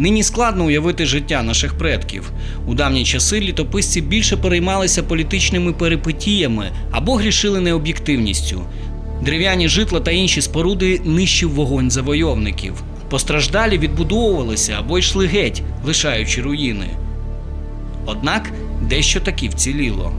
Нині складно уявити життя наших предків. У давні часи літописці більше переймалися політичними перипетіями або грішили необ'єктивністю. Дерев'яні житла та інші споруди нищив вогонь завойовників. Постраждалі відбудовувалися або йшли геть, лишаючи руїни. Однак дещо таки вціліло.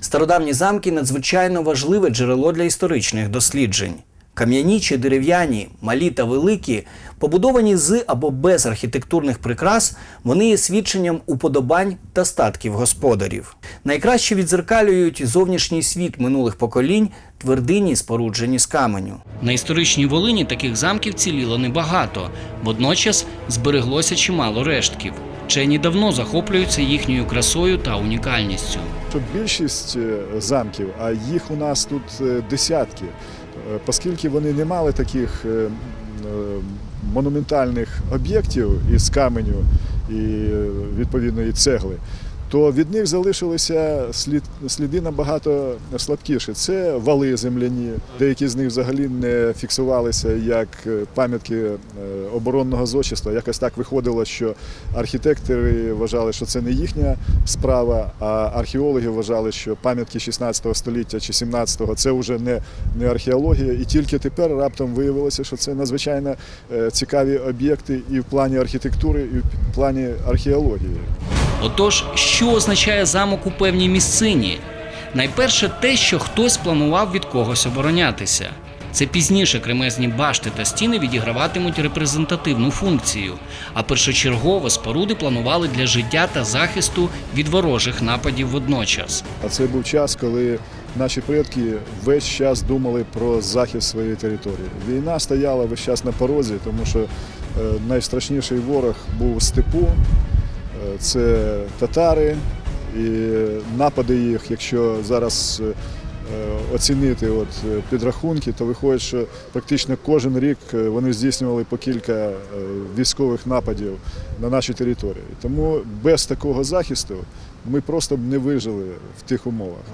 Стародавні замки надзвичайно важливе джерело для історичних досліджень. Кам'яні чи дерев'яні, малі та великі, побудовані з або без архітектурних прикрас, вони є свідченням уподобань та статків господарів. Найкраще відзеркалюють зовнішній світ минулих поколінь, твердині, споруджені з каменю. На історичній Волині таких замків ціліло небагато, водночас збереглося чимало рештків. Вчені давно захоплюються їхньою красою та унікальністю. Більшість е, замків, а їх у нас тут е, десятки, оскільки вони не мали таких е, е, монументальних об'єктів із каменю і е, відповідної цегли, то від них залишилися слід, сліди набагато слабкіші. Це вали земляні, деякі з них взагалі не фіксувалися як е, пам'ятки е, оборонного зодчества. Якось так виходило, що архітектори вважали, що це не їхня справа, а археологи вважали, що пам'ятки 16 століття чи 17-го це вже не, не археологія. І тільки тепер раптом виявилося, що це надзвичайно е, цікаві об'єкти і в плані архітектури, і в плані археології. Отож, що означає замок у певній місцині? Найперше те, що хтось планував від когось оборонятися. Це пізніше кремезні башти та стіни відіграватимуть репрезентативну функцію, а першочергово споруди планували для життя та захисту від ворожих нападів водночас. А це був час, коли наші предки весь час думали про захист своєї території. Війна стояла весь час на порозі, тому що е, найстрашніший ворог був степу, це татари, і напади їх, якщо зараз е, оцінити от е, підрахунки, то виходить, що практично кожен рік е, вони здійснювали по кілька е, військових нападів на нашій території. Тому без такого захисту ми просто б не вижили в тих умовах.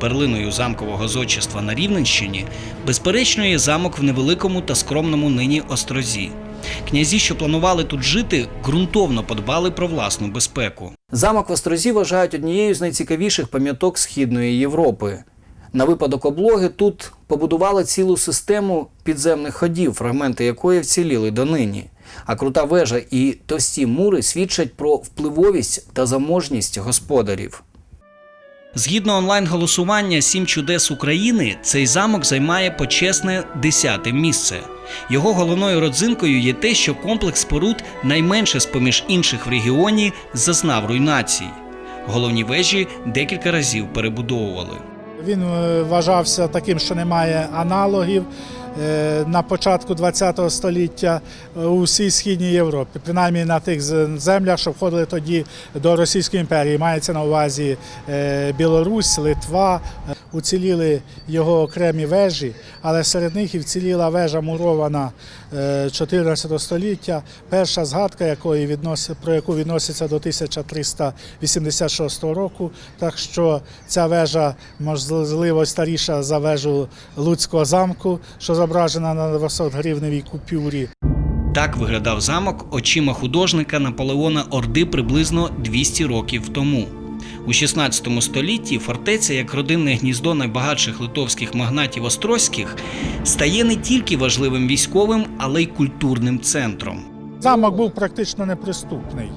Перлиною замкового зодчества на Рівненщині, безперечно, є замок в невеликому та скромному нині острозі. Князі, що планували тут жити, ґрунтовно подбали про власну безпеку. Замок в Острозі вважають однією з найцікавіших пам'яток Східної Європи. На випадок облоги тут побудували цілу систему підземних ходів, фрагменти якої вціліли донині. А крута вежа і товсті мури свідчать про впливовість та заможність господарів. Згідно онлайн-голосування Сім чудес України, цей замок займає почесне десяте місце. Його головною родзинкою є те, що комплекс споруд найменше з поміж інших в регіоні зазнав руйнацій. Головні вежі декілька разів перебудовували. Він е, вважався таким, що немає аналогів на початку ХХ століття е, у всій східній Європі, принаймні на тих землях, що входили тоді до Російської імперії. Мається на увазі е, Білорусь, Литва. Е, Уціліли його окремі вежі, але серед них і вціліла вежа мурована е, 14 століття, перша згадка якої відносить, про яку відноситься до 1386 року. Так що ця вежа можливо старіша за вежу Луцького замку, що зображена на 200 гривневій купюрі. Так виглядав замок очима художника Наполеона Орди приблизно 200 років тому. У 16 столітті фортеця, як родинне гніздо найбагатших литовських магнатів Острозьких, стає не тільки важливим військовим, але й культурним центром. Замок був практично неприступний.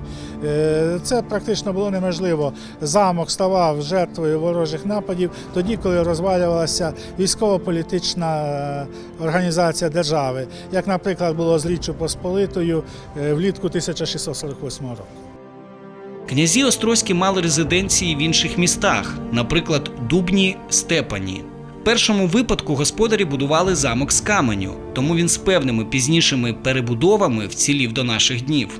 Е, Це практично було неможливо. Замок ставав жертвою ворожих нападів тоді, коли розвалювалася військово-політична е, організація держави, як, наприклад, було з Річчю Посполитою е, влітку 1648 року. Князі Острозькі мали резиденції в інших містах, наприклад, Дубні, Степані. В першому випадку господарі будували замок з каменю, тому він з певними пізнішими перебудовами вцілів до наших днів.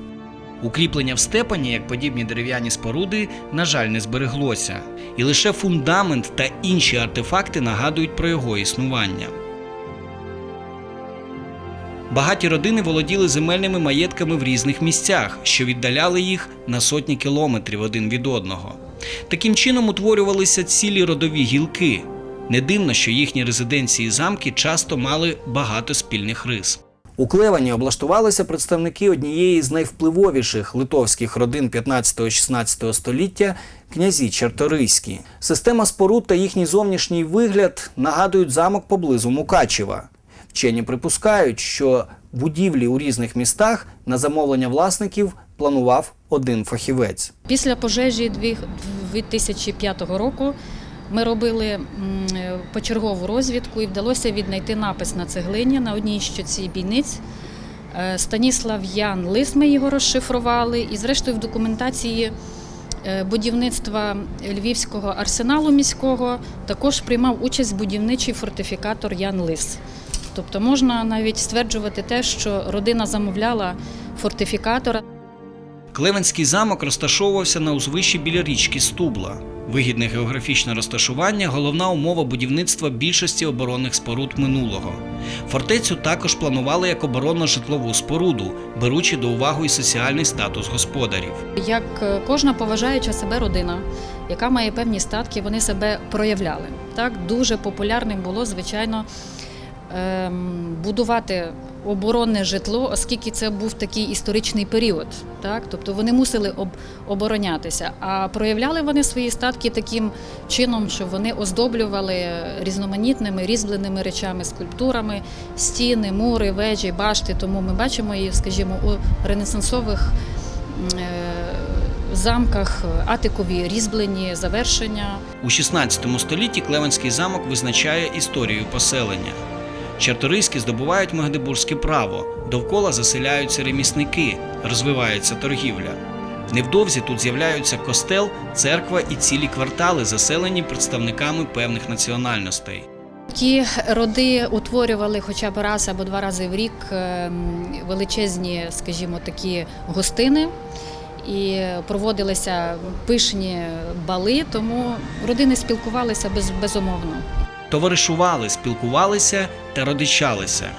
Укріплення в степані, як подібні дерев'яні споруди, на жаль, не збереглося, і лише фундамент та інші артефакти нагадують про його існування. Багаті родини володіли земельними маєтками в різних місцях, що віддаляли їх на сотні кілометрів один від одного. Таким чином утворювалися цілі родові гілки. Не дивно, що їхні резиденції замки часто мали багато спільних рис. У Клевані облаштувалися представники однієї з найвпливовіших литовських родин 15-16 століття князі Чарторийські. Система споруд та їхній зовнішній вигляд нагадують замок поблизу Мукачева. Вчені припускають, що будівлі у різних містах на замовлення власників планував один фахівець. Після пожежі дві- 2005 року ми робили почергову розвідку і вдалося віднайти напис на цеглині на одній щоці бійниць. Е, Станіслав Ян Лис ми його розшифрували, і зрештою в документації е, будівництва Львівського арсеналу міського також приймав участь будівничий фортифікатор Ян Лис. Тобто можна навіть стверджувати те, що родина замовляла фортифікатора. Клевенський замок розташовувався на узвищі біля річки Стубла. Вигідне географічне розташування головна умова будівництва більшості оборонних споруд минулого. Фортецю також планували як оборонно-житлову споруду, беручи до уваги і соціальний статус господарів. Як е, кожна поважаюча себе родина, яка має певні статки, вони себе проявляли. Так дуже популярним було, звичайно, будувати оборонне житло, оскільки це був такий історичний період. Так? Тобто вони мусили об, оборонятися. А проявляли вони свої статки таким чином, що вони оздоблювали різноманітними різьбленими речами, скульптурами, стіни, мури, вежі, башти. Тому ми бачимо її, скажімо, у ренесансових е, замках атикові різьблені завершення. У 16 столітті Клевенський замок визначає історію поселення. Чарторийські здобувають магдебурзьке право, довкола заселяються ремісники, розвивається торгівля. Невдовзі тут з'являються костел, церква і цілі квартали, заселені представниками певних національностей. Ті роди утворювали хоча б раз або два рази в рік ем, величезні, скажімо, такі гостини. І проводилися пишні бали, тому родини спілкувалися без, безумовно. Товаришували, спілкувалися та родичалися.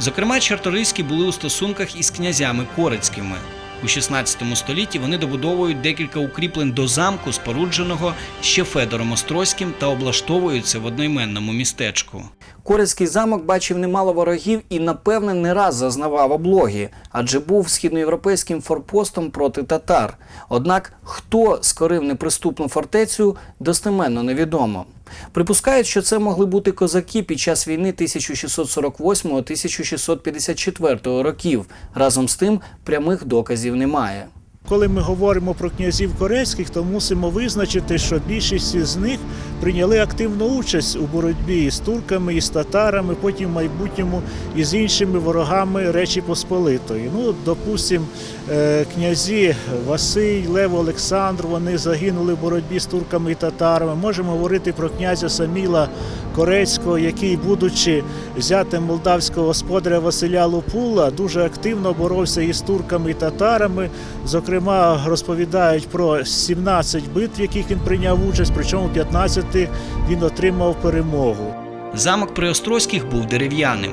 Зокрема, чарторийські були у стосунках із князями корицькими. У 16 столітті вони добудовують декілька укріплень до замку, спорудженого ще Федором Острозьким, та облаштовуються в одноіменному містечку. Корицький замок бачив немало ворогів і, напевне, не раз зазнавав облоги, адже був східноєвропейським форпостом проти татар. Однак, хто скорив неприступну фортецю, достеменно невідомо. Припускають, що це могли бути козаки під час війни 1648-1654 років. Разом з тим прямих доказів немає. Коли ми говоримо про князів корейських, то мусимо визначити, що більшість із них прийняли активну участь у боротьбі із турками, із татарами, потім в майбутньому і з іншими ворогами Речі Посполитої. Ну, допустим, е, князі Василь, Лев Олександр, вони загинули в боротьбі з турками і татарами. Можемо говорити про князя Саміла Корецького, який, будучи зятем молдавського господаря Василя Лупула, дуже активно боровся із турками і татарами. Зокрема, розповідають про 17 битв, в яких він прийняв участь, причому в 15 він отримав перемогу. Замок при Острозьких був дерев'яним.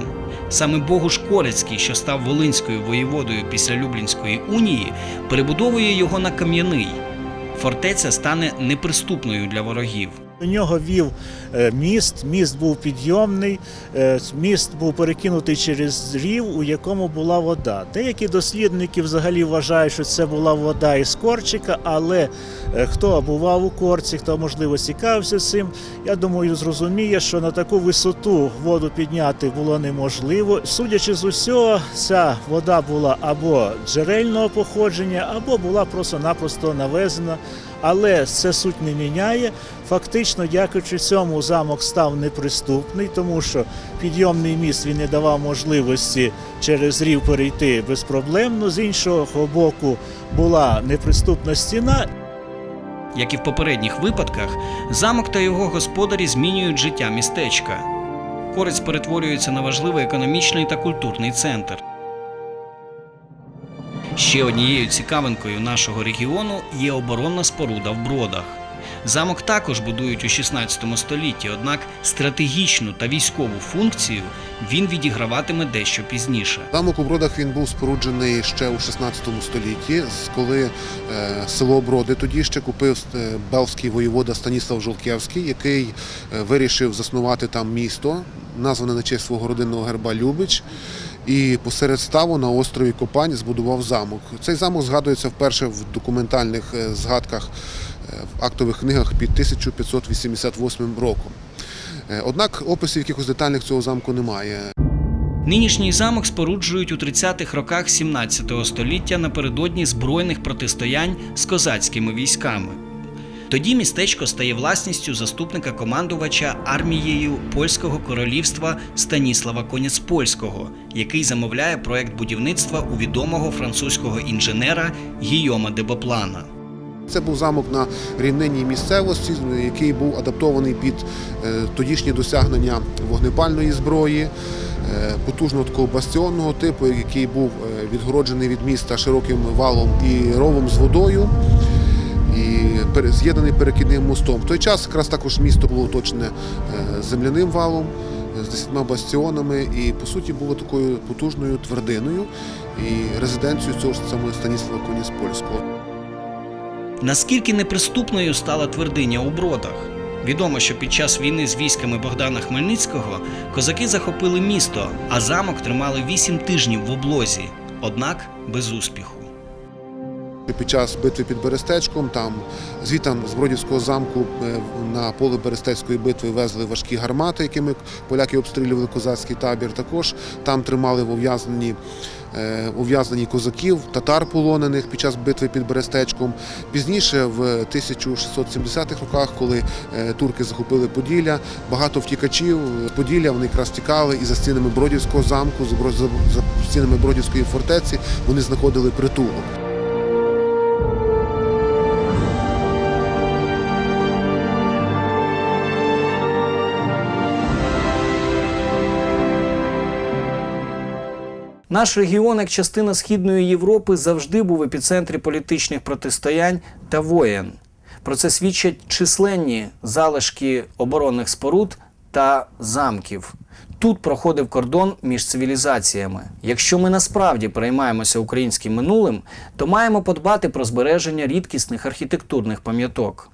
Саме Богуш Корецький, що став Волинською воєводою після Люблінської унії, перебудовує його на кам'яний. Фортеця стане неприступною для ворогів. До нього вів міст, міст був підйомний, е, міст був перекинутий через рів, у якому була вода. Деякі дослідники взагалі вважають, що це була вода із Корчика, але е, хто бував у Корці, хто можливо цікавився цим, я думаю, зрозуміє, що на таку висоту воду підняти було неможливо. Судячи з усього, ця вода була або джерельного походження, або була просто-напросто навезена. Але це суть не міняє. Фактично, дякуючи цьому, замок став неприступний, тому що підйомний міст він не давав можливості через рів перейти безпроблемно. З іншого боку, була неприступна стіна, Як і в попередніх випадках, замок та його господарі змінюють життя містечка. Корець перетворюється на важливий економічний та культурний центр. Ще однією цікавинкою нашого регіону є оборонна споруда в бродах. Замок також будують у 16 столітті, однак стратегічну та військову функцію він відіграватиме дещо пізніше. Замок у Бродах він був споруджений ще у 16 столітті, коли е, село Броди тоді ще купив е, белський воєвода Станіслав Жолківський, який е, вирішив заснувати там місто, назване на честь свого родинного герба Любич. І посеред ставу на острові Копань збудував замок. Цей замок згадується вперше в документальних е, згадках е, в актових книгах під 1588 роком. Е, Однак описів якихось детальних цього замку немає. Нинішній замок споруджують у 30-х роках 17 століття напередодні збройних протистоянь з козацькими військами. Тоді містечко стає власністю заступника командувача армією польського королівства Станіслава Коняцпольського, який замовляє проект будівництва у відомого французького інженера Гійома де Боплана. Це був замок на рівнинній місцевості, який був адаптований під е, тодішні досягнення вогнепальної зброї, е, потужного такого бастіонного типу, який був е, відгороджений від міста широким валом і ровом з водою. І з'єднаний перекидним мостом. В той час якраз також місто було оточене е, земляним валом е, з десятьма бастіонами, і по суті було такою потужною твердиною і резиденцією цього ж самого Станіслава Коніспольського. Наскільки неприступною стала твердиня у бродах? Відомо, що під час війни з військами Богдана Хмельницького козаки захопили місто, а замок тримали вісім тижнів в облозі, однак без успіху. Під час битви під Берестечком, там звітам з Бродівського замку е, на поле Берестецької битви везли важкі гармати, якими поляки обстрілювали козацький табір. Також там тримали в ув'язненні е, ув'язнені козаків, татар полонених під час битви під Берестечком. Пізніше, в 1670-х роках, коли е, турки захопили Поділля, багато втікачів Поділля вони якраз тікали і за стінами Бродівського замку, за стінами Бродівської фортеці вони знаходили притулок. Наш регіон, як частина Східної Європи, завжди був в епіцентрі політичних протистоянь та воєн. Про це свідчать численні залишки оборонних споруд та замків. Тут проходив кордон між цивілізаціями. Якщо ми насправді переймаємося українським минулим, то маємо подбати про збереження рідкісних архітектурних пам'яток.